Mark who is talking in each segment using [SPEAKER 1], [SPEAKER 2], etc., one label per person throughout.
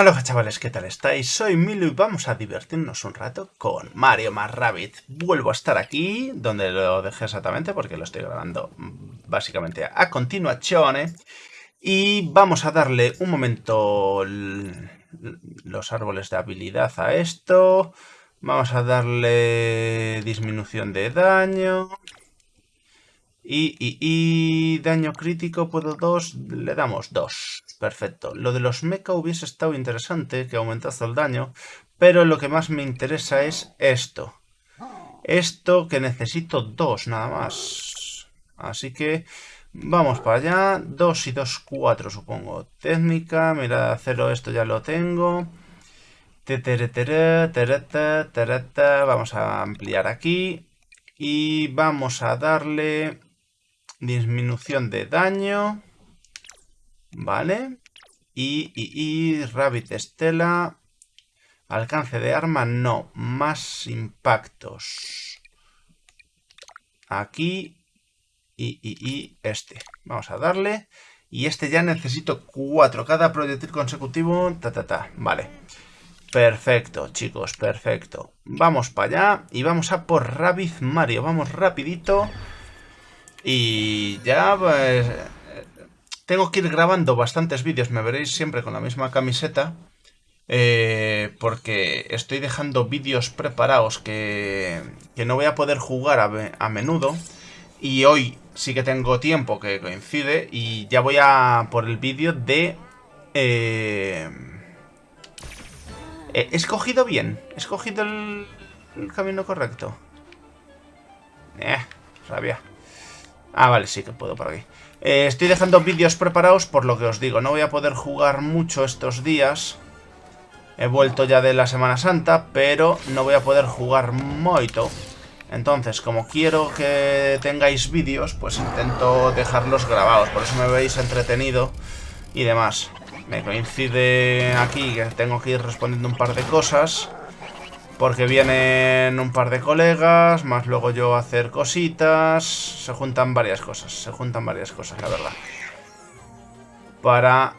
[SPEAKER 1] Hola chavales, ¿qué tal estáis? Soy Milo y vamos a divertirnos un rato con Mario más Rabbit. Vuelvo a estar aquí, donde lo dejé exactamente, porque lo estoy grabando mm, básicamente a continuación. Y vamos a darle un momento los árboles de habilidad a esto. Vamos a darle disminución de daño. Y, daño crítico puedo dos, le damos dos. Perfecto. Lo de los mecha hubiese estado interesante, que aumentase el daño, pero lo que más me interesa es esto. Esto que necesito dos nada más. Así que vamos para allá. Dos y dos, cuatro supongo. Técnica, mira, cero, esto ya lo tengo. Vamos a ampliar aquí. Y vamos a darle disminución de daño, ¿vale? Y, y, Rabbit Estela, alcance de arma, no, más impactos. Aquí y, y, este. Vamos a darle. Y este ya necesito cuatro. Cada proyectil consecutivo. Ta, ta, ta. Vale. Perfecto, chicos. Perfecto. Vamos para allá. Y vamos a por Rabbit Mario. Vamos rapidito. Y ya pues... Tengo que ir grabando bastantes vídeos, me veréis siempre con la misma camiseta. Eh, porque estoy dejando vídeos preparados que, que, no voy a poder jugar a, menudo. Y hoy sí que tengo tiempo que coincide y ya voy a por el vídeo de... Eh, ¿He escogido bien? ¿He escogido el, el camino correcto? Eh, rabia. Ah, vale, sí que puedo por aquí. Eh, estoy dejando vídeos preparados por lo que os digo. No voy a poder jugar mucho estos días. He vuelto ya de la Semana Santa, pero no voy a poder jugar moito. Entonces, como quiero que tengáis vídeos, pues intento dejarlos grabados. Por eso me veis entretenido y demás. Me coincide aquí que tengo que ir respondiendo un par de cosas. Porque vienen un par de colegas, más luego yo hacer cositas. Se juntan varias cosas, se juntan varias cosas, la verdad. Para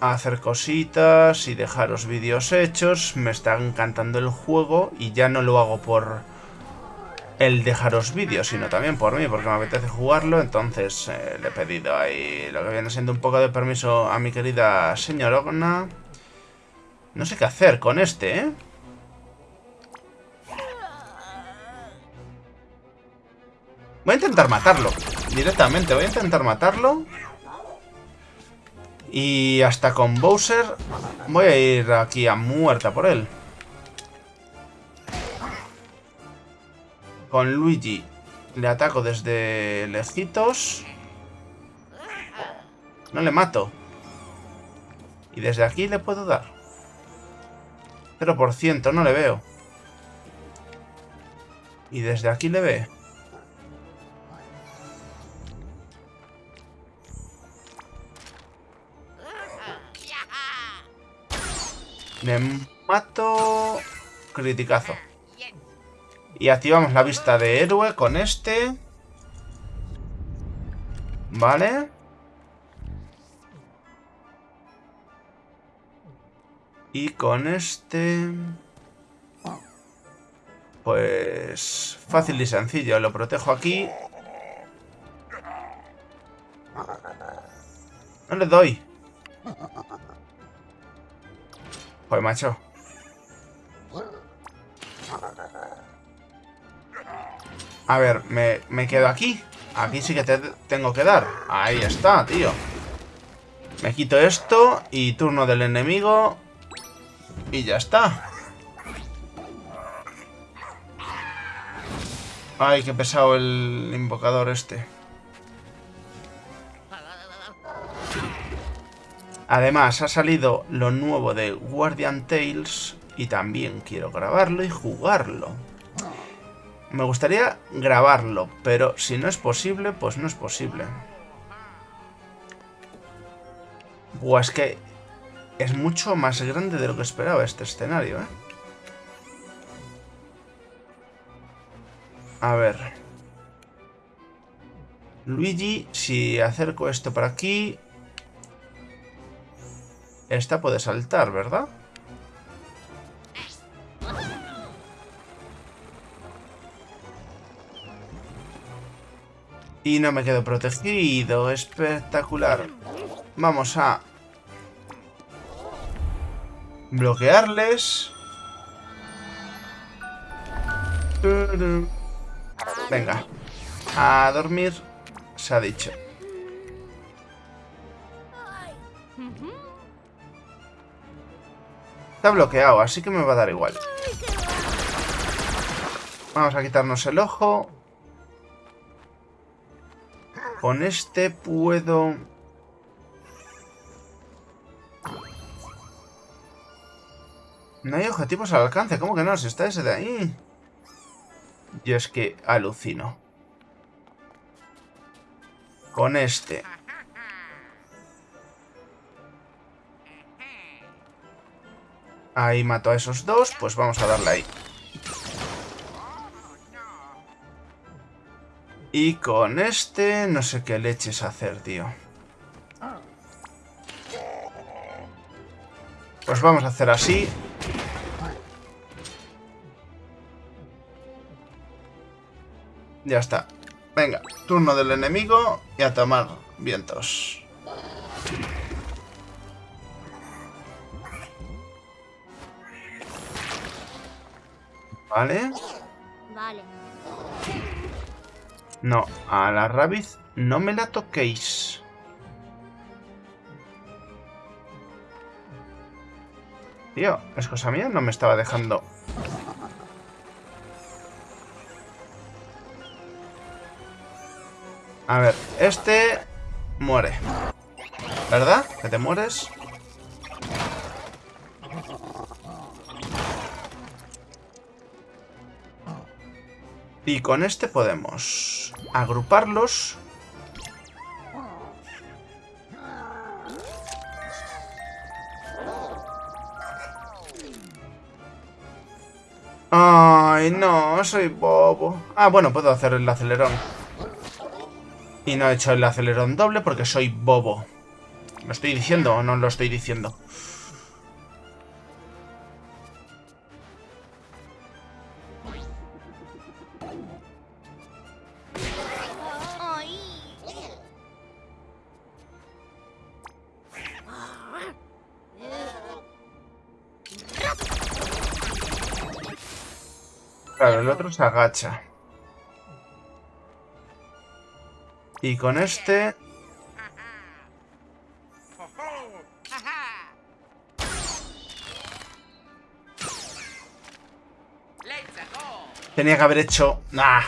[SPEAKER 1] hacer cositas y dejaros vídeos hechos. Me está encantando el juego y ya no lo hago por el dejaros vídeos, sino también por mí, porque me apetece jugarlo. Entonces eh, le he pedido ahí lo que viene siendo un poco de permiso a mi querida señorona. No sé qué hacer con este, ¿eh? Voy a intentar matarlo. Directamente, voy a intentar matarlo. Y hasta con Bowser voy a ir aquí a muerta por él. Con Luigi le ataco desde lejitos. No le mato. Y desde aquí le puedo dar. 0%, no le veo. Y desde aquí le ve. Le mato... Criticazo. Y activamos la vista de héroe con este. Vale. Y con este... Pues... Fácil y sencillo. Lo protejo aquí. No le doy. Joder, macho. A ver, me, quedo aquí. Aquí sí que te tengo que dar. Ahí está, tío. Me quito esto y turno del enemigo. Y ya está. Ay, qué pesado el invocador este. Además, ha salido lo nuevo de Guardian Tales y también quiero grabarlo y jugarlo. Me gustaría grabarlo, pero si no es posible, pues no es posible. Buah, es que es mucho más grande de lo que esperaba este escenario, ¿eh? A ver. Luigi, si acerco esto por aquí, Esta puede saltar, ¿verdad? Y no me quedo protegido. Espectacular. Vamos a... Bloquearles. Venga. A dormir. Se ha dicho. Está bloqueado, así que me va a dar igual. Vamos a quitarnos el ojo. Con este puedo... No hay objetivos al alcance. ¿Cómo que no? Si está ese de ahí. Yo es que alucino. Con este. Ahí mato a esos dos. Pues vamos a darle ahí. Y con este no sé qué leches hacer, tío. Pues vamos a hacer así. Ya está. Venga, turno del enemigo y a tomar vientos. Vale. Vale. No, a la Rabbit no me la toquéis. Tío, es cosa mía, no me estaba dejando... A ver, este muere. ¿Verdad? ¿Que te mueres? Y con este podemos agruparlos. Ay, no, soy bobo. Ah, bueno, puedo hacer el acelerón. Y no he hecho el acelerón doble porque soy bobo. ¿Lo estoy diciendo o no lo estoy diciendo? Claro, el otro se agacha. Y con este... Tenía que haber hecho... Nah.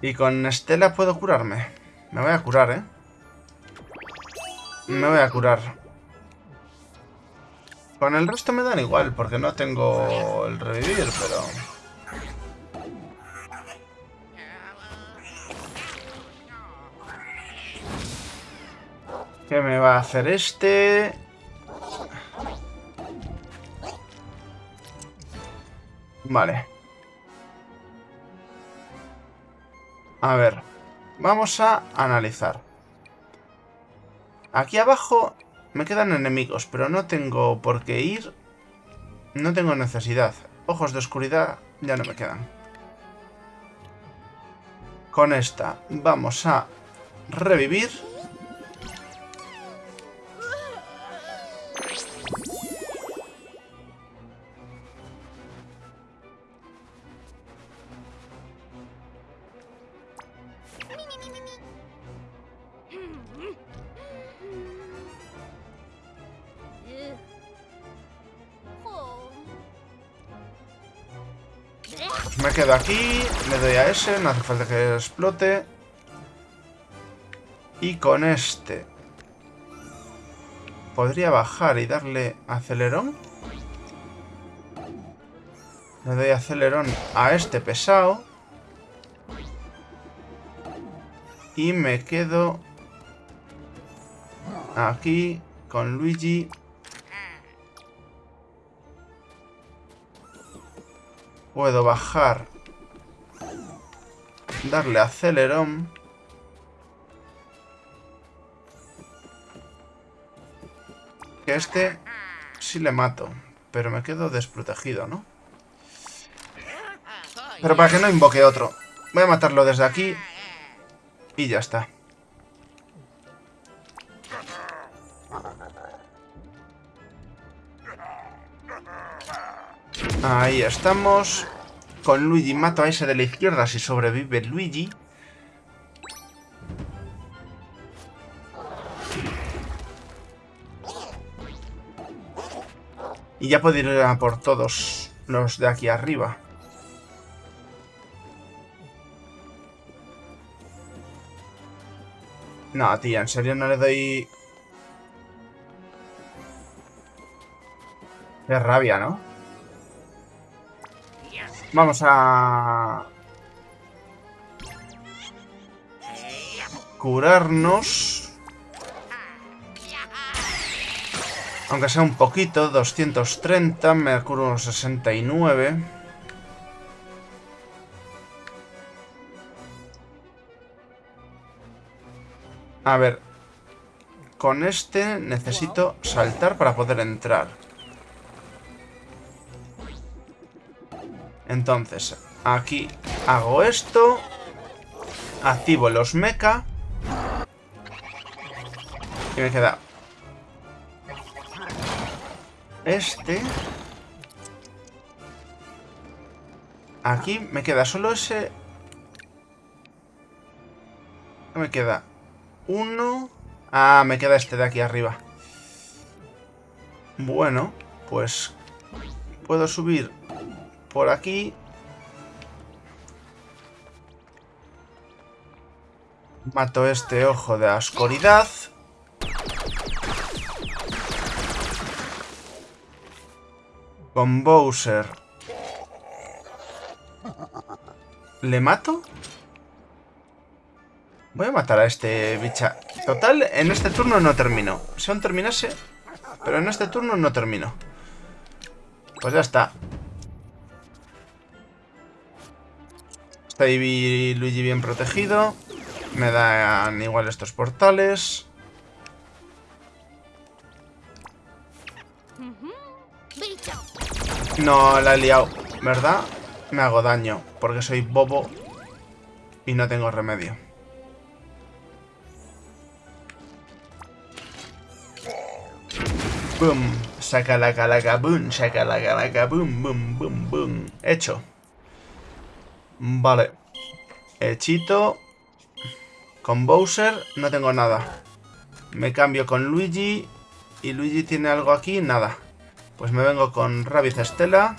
[SPEAKER 1] Y con Estela puedo curarme. Me voy a curar, ¿eh? Me voy a curar. Con el resto me dan igual, porque no tengo el revivir, pero... ¿Qué me va a hacer este? Vale. A ver. Vamos a analizar. Aquí abajo me quedan enemigos, pero no tengo por qué ir. No tengo necesidad. Ojos de oscuridad ya no me quedan. Con esta vamos a revivir. Me quedo aquí, le doy a ese, no hace falta que explote. Y con este... ¿Podría bajar y darle acelerón? Le doy acelerón a este pesado. Y me quedo aquí con Luigi Puedo bajar. Darle acelerón. Que este sí le mato. Pero me quedo desprotegido, ¿no? Pero para que no invoque otro. Voy a matarlo desde aquí. Y ya está. Ahí estamos. Con Luigi mato a ese de la izquierda si sobrevive Luigi. Y ya puedo ir a por todos los de aquí arriba. No, tía, en serio no le doy... Qué rabia, ¿no? Vamos a... Curarnos. Aunque sea un poquito, 230, me curo 69. A ver, con este necesito saltar para poder entrar. Entonces, aquí hago esto. Activo los mecha. Y me queda... Este. Aquí me queda solo ese... Me queda uno... Ah, me queda este de aquí arriba. Bueno, pues... Puedo subir por aquí. Mato este ojo de oscuridad. Con Bowser. ¿Le mato? Voy a matar a este bicha. Total, en este turno no termino. Si aún terminase... Pero en este turno no termino. Pues ya está. Está Luigi bien protegido. Me dan igual estos portales. No, la he liado, ¿verdad? Me hago daño, porque soy bobo y no tengo remedio. Boom, saca la calaca, boom, saca la calaca, boom, boom, boom, boom. Hecho. Vale. Hechito. Con Bowser no tengo nada. Me cambio con Luigi. ¿Y Luigi tiene algo aquí? Nada. Pues me vengo con Rabbit Estela.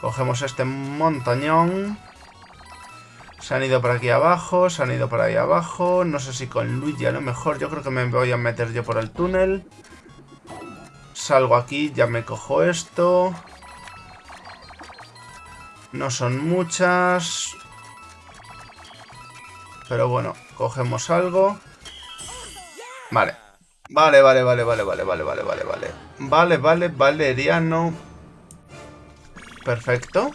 [SPEAKER 1] Cogemos este montañón. Se han ido por aquí abajo, se han ido por ahí abajo. No sé si con Luigi a lo mejor. Yo creo que me voy a meter yo por el túnel. Salgo aquí, ya me cojo esto. No son muchas. Pero bueno, cogemos algo. Vale. Vale, vale, vale, vale, vale, vale, vale, vale, vale. Vale, vale, valeriano. Perfecto.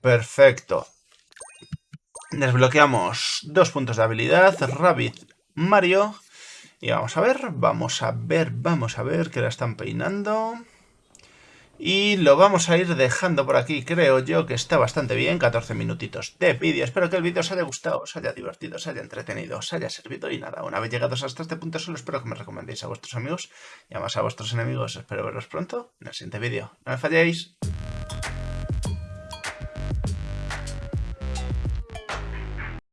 [SPEAKER 1] Perfecto. Desbloqueamos dos puntos de habilidad. Rabbit, Mario. Y vamos a ver, vamos a ver, vamos a ver que la están peinando. Y lo vamos a ir dejando por aquí, creo yo que está bastante bien, 14 minutitos de vídeo. Espero que el vídeo os haya gustado, os haya divertido, os haya entretenido, os haya servido y nada, una vez llegados hasta este punto solo espero que me recomendéis a vuestros amigos y además a vuestros enemigos. Espero veros pronto en el siguiente vídeo. No me falléis.